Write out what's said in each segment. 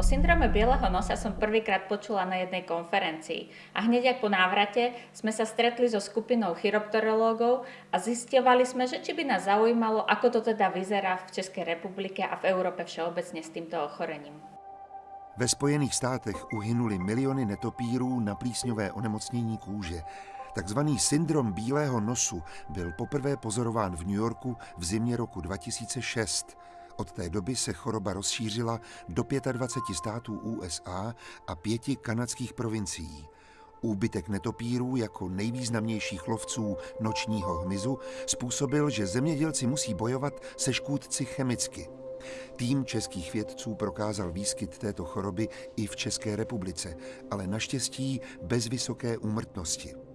O syndrome bieleho nosa som prvýkrát počula na jednej konferencii a hneď ako po návrate sme sa stretli so skupinou chiropterológov a zistovali sme, že či by nás zaujímalo, ako to teda vyzerá v Českej republike a v Európe všeobecne s týmto ochorením. Ve Spojených státech uhynuli miliony netopírů na plísňové onemocnění kůže. Takzvaný syndrom bílého nosu byl poprvé pozorován v New Yorku v zimě roku 2006. Od té doby se choroba rozšířila do 25 států USA a pěti kanadských provincií. Úbytek netopírů jako nejvýznamnějších lovců nočního hmyzu způsobil, že zemědělci musí bojovat se škůdci chemicky. Tým českých vědců prokázal výskyt této choroby i v České republice, ale naštěstí bez vysoké úmrtnosti.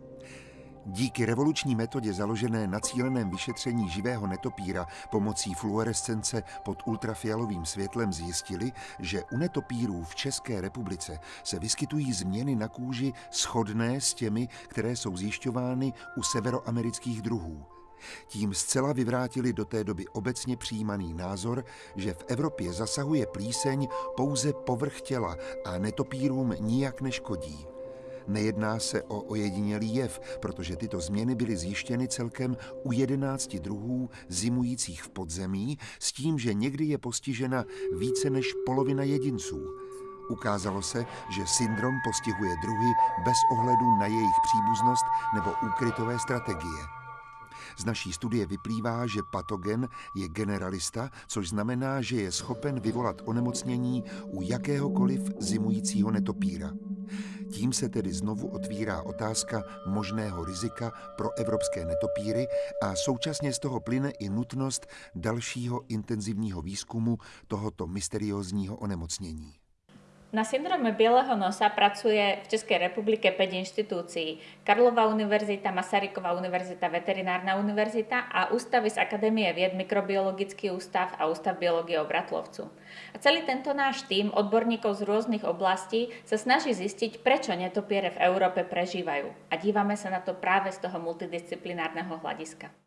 Díky revoluční metodě založené na cíleném vyšetření živého netopíra pomocí fluorescence pod ultrafialovým světlem zjistili, že u netopírů v České republice se vyskytují změny na kůži shodné s těmi, které jsou zjišťovány u severoamerických druhů. Tím zcela vyvrátili do té doby obecně přijímaný názor, že v Evropě zasahuje plíseň pouze povrch těla a netopírům nijak neškodí. Nejedná se o ojedinělý jev, protože tyto změny byly zjištěny celkem u 11 druhů zimujících v podzemí, s tím, že někdy je postižena více než polovina jedinců. Ukázalo se, že syndrom postihuje druhy bez ohledu na jejich příbuznost nebo úkrytové strategie. Z naší studie vyplývá, že patogen je generalista, což znamená, že je schopen vyvolat onemocnění u jakéhokoliv zimujícího netopíra. Tím se tedy znovu otvírá otázka možného rizika pro evropské netopíry a současně z toho plyne i nutnost dalšího intenzivního výzkumu tohoto mysteriózního onemocnění. Na syndrome bieleho nosa pracuje v Českej republike 5 inštitúcií. Karlova univerzita, Masaryková univerzita, Veterinárna univerzita a ústavy z Akadémie vied, Mikrobiologický ústav a Ústav biológie Bratlovcu. A celý tento náš tým odborníkov z rôznych oblastí sa snaží zistiť, prečo netopiere v Európe prežívajú. A dívame sa na to práve z toho multidisciplinárneho hľadiska.